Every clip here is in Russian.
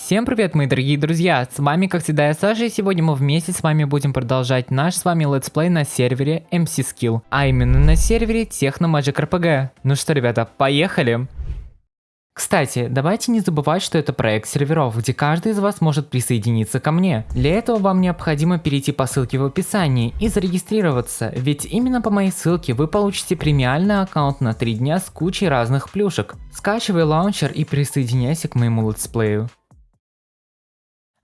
Всем привет, мои дорогие друзья, с вами как всегда я Саша, и сегодня мы вместе с вами будем продолжать наш с вами летсплей на сервере MC Skill, а именно на сервере Techno Magic RPG. Ну что, ребята, поехали! Кстати, давайте не забывать, что это проект серверов, где каждый из вас может присоединиться ко мне. Для этого вам необходимо перейти по ссылке в описании и зарегистрироваться, ведь именно по моей ссылке вы получите премиальный аккаунт на 3 дня с кучей разных плюшек. Скачивай лаунчер и присоединяйся к моему летсплею.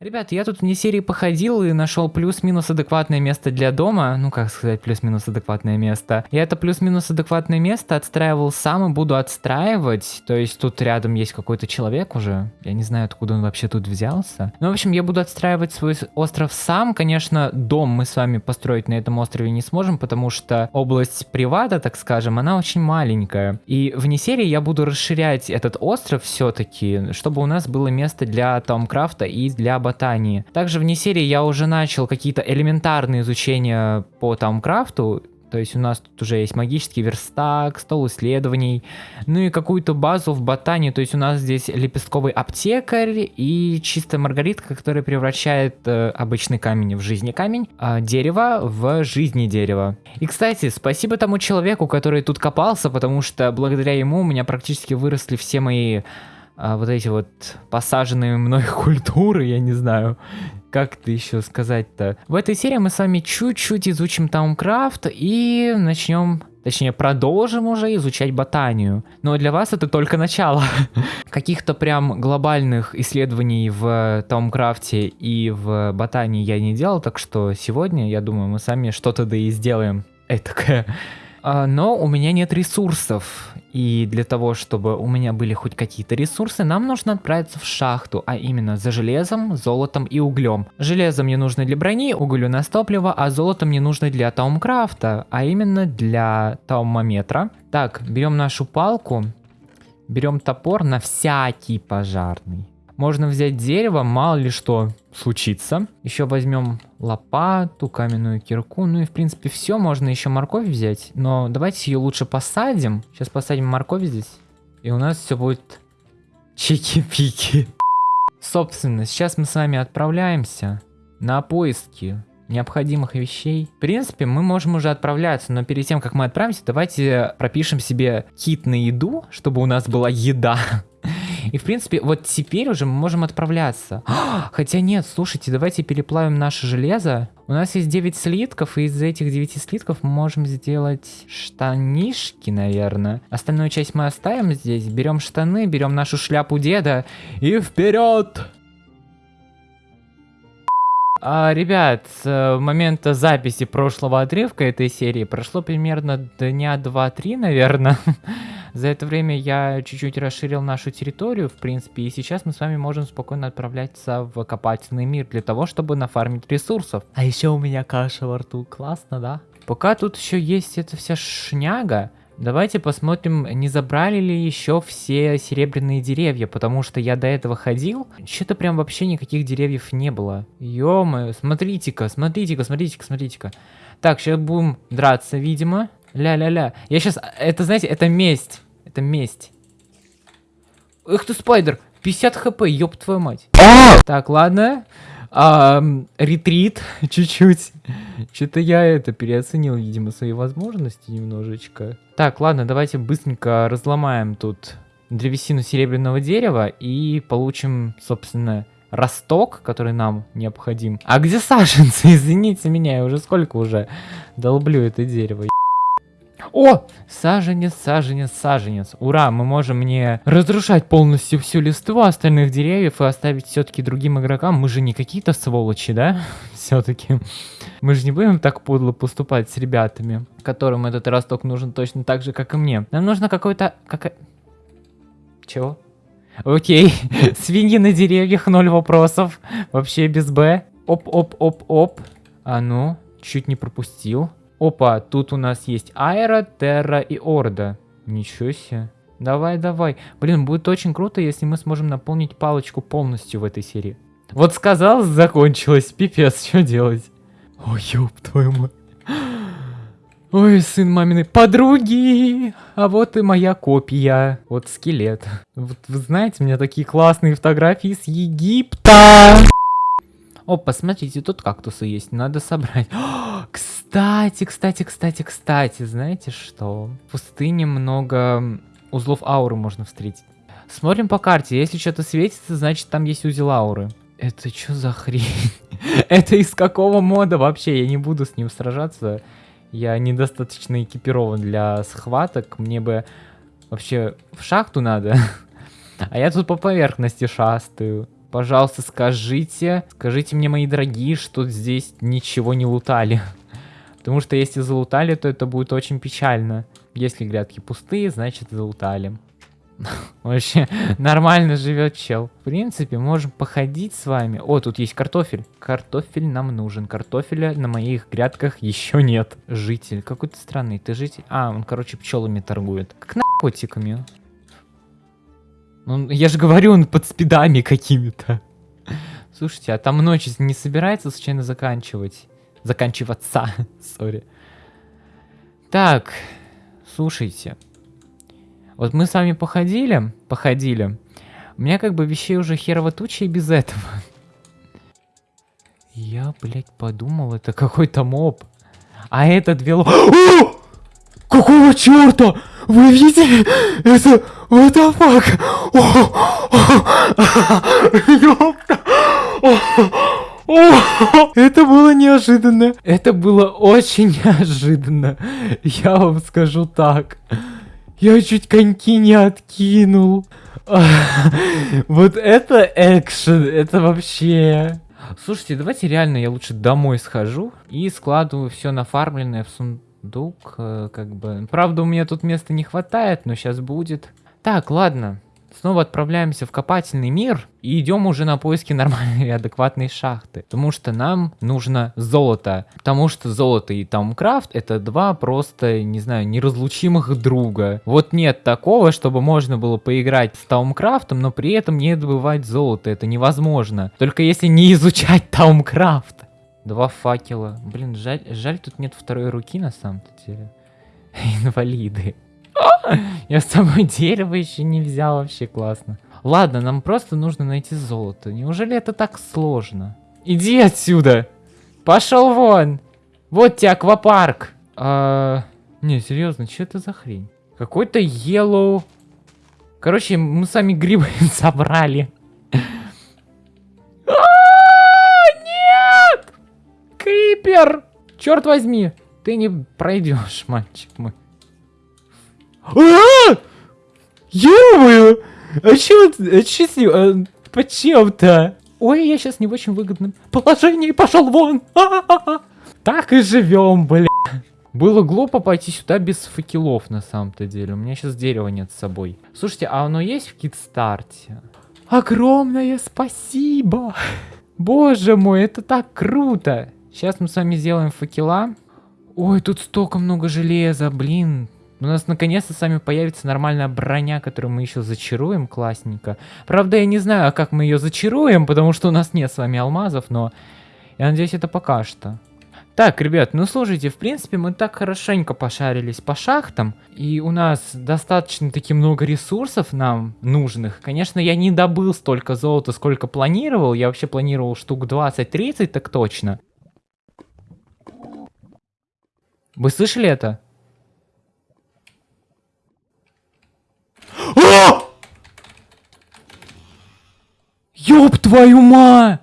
Ребят, я тут вне серии походил и нашел плюс-минус адекватное место для дома. Ну, как сказать, плюс-минус адекватное место. Я это плюс-минус адекватное место отстраивал сам и буду отстраивать. То есть тут рядом есть какой-то человек уже. Я не знаю, откуда он вообще тут взялся. Ну, в общем, я буду отстраивать свой остров сам. Конечно, дом мы с вами построить на этом острове не сможем, потому что область привата, так скажем, она очень маленькая. И вне серии я буду расширять этот остров все-таки, чтобы у нас было место для Томкрафта и для ботаники ботании. Также вне серии я уже начал какие-то элементарные изучения по Таумкрафту, то есть у нас тут уже есть магический верстак, стол исследований, ну и какую-то базу в ботании. То есть у нас здесь лепестковый аптекарь и чистая маргаритка, которая превращает э, обычный камень в жизни камень, а дерево в жизни дерево. И, кстати, спасибо тому человеку, который тут копался, потому что благодаря ему у меня практически выросли все мои а, вот эти вот посаженные мной культуры, я не знаю, как это еще сказать-то. В этой серии мы с вами чуть-чуть изучим Таумкрафт и начнем, точнее продолжим уже изучать ботанию. Но для вас это только начало. Каких-то прям глобальных исследований в Таумкрафте и в ботании я не делал, так что сегодня, я думаю, мы сами что-то да и сделаем. Этакое. А, но у меня нет ресурсов. И для того, чтобы у меня были хоть какие-то ресурсы, нам нужно отправиться в шахту, а именно за железом, золотом и углем. Железо мне нужно для брони, уголь у нас топливо, а золото мне нужно для таумкрафта, а именно для таумометра. Так, берем нашу палку, берем топор на всякий пожарный. Можно взять дерево, мало ли что случится. Еще возьмем лопату, каменную кирку. Ну и в принципе все. Можно еще морковь взять. Но давайте ее лучше посадим. Сейчас посадим морковь здесь. И у нас все будет чики-пики. Собственно, сейчас мы с вами отправляемся на поиски необходимых вещей. В принципе, мы можем уже отправляться, но перед тем, как мы отправимся, давайте пропишем себе кит на еду, чтобы у нас была еда. И, в принципе, вот теперь уже мы можем отправляться. Хотя нет, слушайте, давайте переплавим наше железо. У нас есть 9 слитков, и из этих 9 слитков мы можем сделать штанишки, наверное. Остальную часть мы оставим здесь. Берем штаны, берем нашу шляпу деда и вперед! А, ребят, с момента записи прошлого отрывка этой серии прошло примерно дня 2-3, наверное. За это время я чуть-чуть расширил нашу территорию, в принципе, и сейчас мы с вами можем спокойно отправляться в копательный мир для того, чтобы нафармить ресурсов. А еще у меня каша во рту, классно, да? Пока тут еще есть эта вся шняга, Давайте посмотрим, не забрали ли еще все серебряные деревья, потому что я до этого ходил, что-то прям вообще никаких деревьев не было. ё смотрите-ка, смотрите-ка, смотрите-ка, смотрите-ка. Так, сейчас будем драться, видимо. Ля-ля-ля. Я сейчас, это, знаете, это месть. Это месть. Эх ты, спайдер, 50 хп, ёб твою мать. А! Так, ладно. А, ретрит чуть-чуть. Что-то я это переоценил, видимо, свои возможности немножечко. Так, ладно, давайте быстренько разломаем тут древесину серебряного дерева и получим, собственно, росток, который нам необходим. А где саженцы? Извините меня, я уже сколько уже долблю это дерево. О! Саженец, саженец, саженец. Ура, мы можем не разрушать полностью всю листву остальных деревьев и оставить все-таки другим игрокам. Мы же не какие-то сволочи, да? Все-таки. Мы же не будем так подло поступать с ребятами, которым этот росток нужен точно так же, как и мне. Нам нужно какой-то... Как... Чего? Окей. Свиньи на деревьях, ноль вопросов. Вообще без Б. Оп-оп-оп-оп. А ну, чуть не пропустил. Опа, тут у нас есть Аэро, Терра и Орда. Ничего себе. Давай, давай. Блин, будет очень круто, если мы сможем наполнить палочку полностью в этой серии. Вот сказал, закончилось. Пипец, что делать? Ой, ёб твою мать. Ой, сын маминой подруги, а вот и моя копия. Вот скелет. Вот вы знаете, у меня такие классные фотографии с Египта. О, посмотрите, тут кактусы есть, надо собрать. О, кстати, кстати, кстати, кстати, знаете что? В пустыне много узлов ауры можно встретить. Смотрим по карте, если что-то светится, значит там есть узел ауры. Это что за хрень? Это из какого мода вообще? Я не буду с ним сражаться. Я недостаточно экипирован для схваток. Мне бы вообще в шахту надо. А я тут по поверхности шастаю. Пожалуйста, скажите, скажите мне, мои дорогие, что здесь ничего не лутали. Потому что если залутали, то это будет очень печально. Если грядки пустые, значит залутали. Вообще, нормально живет чел. В принципе, можем походить с вами. О, тут есть картофель. Картофель нам нужен. Картофеля на моих грядках еще нет. Житель. Какой-то странный. Ты житель? А, он, короче, пчелами торгует. Как наркотиками. Ну, я же говорю, он под спидами какими-то. Слушайте, а там ночь не собирается случайно заканчивать? Заканчиваться, сори. Так, слушайте. Вот мы с вами походили, походили. У меня как бы вещей уже херово туча и без этого. Я, блядь, подумал, это какой-то моб. А это две ло... Какого черта? Вы видели? Это... What the fuck? Ёпта! Это было неожиданно. Это было очень неожиданно. Я вам скажу так. Я чуть коньки не откинул. Вот это экшен, это вообще... Слушайте, давайте реально я лучше домой схожу и складываю все нафармленное в сундук, э, как бы. Правда, у меня тут места не хватает, но сейчас будет. Так, ладно снова отправляемся в копательный мир и идем уже на поиски нормальной и адекватной шахты. Потому что нам нужно золото. Потому что золото и Таумкрафт это два просто, не знаю, неразлучимых друга. Вот нет такого, чтобы можно было поиграть с Таумкрафтом, но при этом не добывать золото. Это невозможно. Только если не изучать Таумкрафт. Два факела. Блин, жаль, жаль тут нет второй руки на самом-то деле. Инвалиды. Я с тобой дерево еще не взял, вообще классно. Ладно, нам просто нужно найти золото. Неужели это так сложно? Иди отсюда! Пошел вон! Вот тебе аквапарк! А... Не, серьезно, что это за хрень? Какой-то yellow... Короче, мы сами грибы собрали. А, нет! Крипер! Черт возьми! Ты не пройдешь, мальчик мой. А! Ё-моё! А чё, а чё с ним? А, почем-то? Ой, я сейчас не в очень выгодном положении, пошел вон! Так и живем, бля. Было глупо пойти сюда без факелов на самом-то деле. У меня сейчас дерева нет с собой. Слушайте, а оно есть в китстарте? Огромное спасибо! Боже мой, это так круто! Сейчас мы с вами сделаем факела. Ой, тут столько много железа, блин. У нас наконец-то с вами появится нормальная броня, которую мы еще зачаруем классненько. Правда, я не знаю, как мы ее зачаруем, потому что у нас нет с вами алмазов, но я надеюсь, это пока что. Так, ребят, ну слушайте, в принципе, мы так хорошенько пошарились по шахтам, и у нас достаточно таки много ресурсов нам нужных. Конечно, я не добыл столько золота, сколько планировал, я вообще планировал штук 20-30, так точно. Вы слышали это? Ёб твою ма!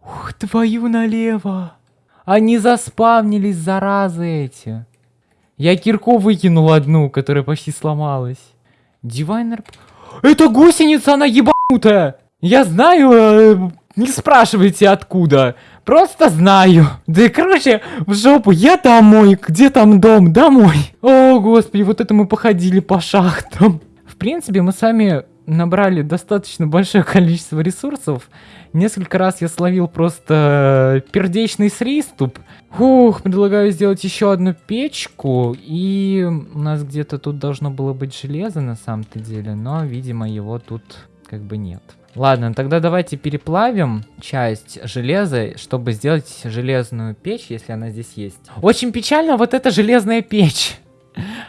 Ух, твою налево! Они заспавнились, заразы эти. Я кирку выкинул одну, которая почти сломалась. Дивайнер... Это гусеница, она ебанутая! Я знаю, э, не спрашивайте откуда. Просто знаю. Да и короче, в жопу, я домой. Где там дом? Домой. О, господи, вот это мы походили по шахтам. В принципе, мы сами набрали достаточно большое количество ресурсов. Несколько раз я словил просто пердечный сриступ. Ух, предлагаю сделать еще одну печку. И у нас где-то тут должно было быть железо на самом-то деле, но, видимо, его тут как бы нет. Ладно, тогда давайте переплавим часть железа, чтобы сделать железную печь, если она здесь есть. Очень печально вот эта железная печь.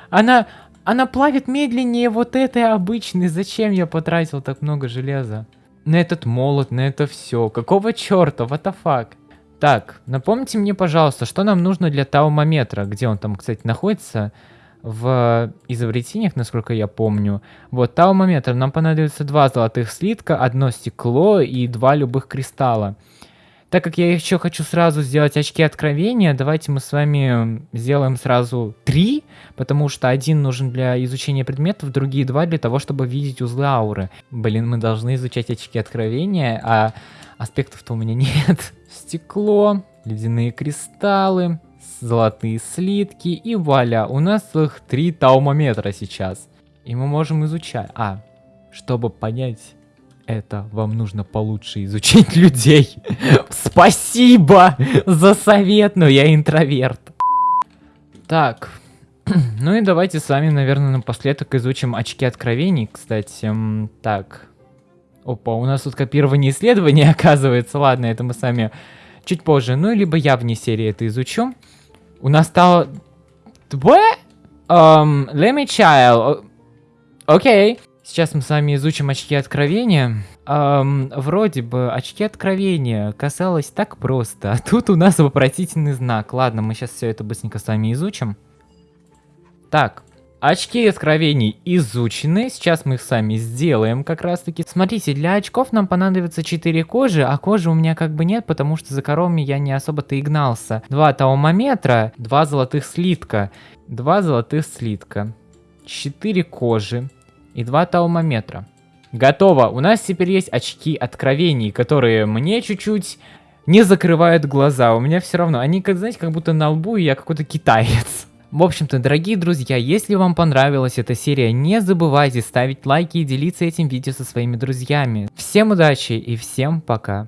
Она, она плавит медленнее вот этой обычной. Зачем я потратил так много железа? На этот молот, на это все. Какого черта? What the fuck? Так, напомните мне, пожалуйста, что нам нужно для таумометра? Где он там, кстати, находится? в изобретениях, насколько я помню. Вот, таумометр. Нам понадобится два золотых слитка, одно стекло и два любых кристалла. Так как я еще хочу сразу сделать очки откровения, давайте мы с вами сделаем сразу три, потому что один нужен для изучения предметов, другие два для того, чтобы видеть узлы ауры. Блин, мы должны изучать очки откровения, а аспектов-то у меня нет. Стекло, ледяные кристаллы, золотые слитки и вуаля, у нас их три таумометра сейчас. И мы можем изучать. А, чтобы понять это, вам нужно получше изучить людей. Спасибо за совет, но я интроверт. Так, ну и давайте с вами, наверное, напоследок изучим очки откровений, кстати. Так, опа, у нас тут копирование исследований оказывается. Ладно, это мы сами чуть позже. Ну, либо я вне серии это изучу. У нас стало... What? Um, let me child. Окей. Okay. Сейчас мы с вами изучим очки откровения. Um, вроде бы очки откровения касалось так просто, а тут у нас вопросительный знак. Ладно, мы сейчас все это быстренько с вами изучим. Так, Очки откровений изучены, сейчас мы их сами сделаем как раз таки. Смотрите, для очков нам понадобится 4 кожи, а кожи у меня как бы нет, потому что за коровами я не особо-то и гнался. Два таумометра, два золотых слитка, два золотых слитка, 4 кожи и два таумометра. Готово, у нас теперь есть очки откровений, которые мне чуть-чуть не закрывают глаза. У меня все равно, они, как знаете, как будто на лбу, и я какой-то китаец. В общем-то, дорогие друзья, если вам понравилась эта серия, не забывайте ставить лайки и делиться этим видео со своими друзьями. Всем удачи и всем пока.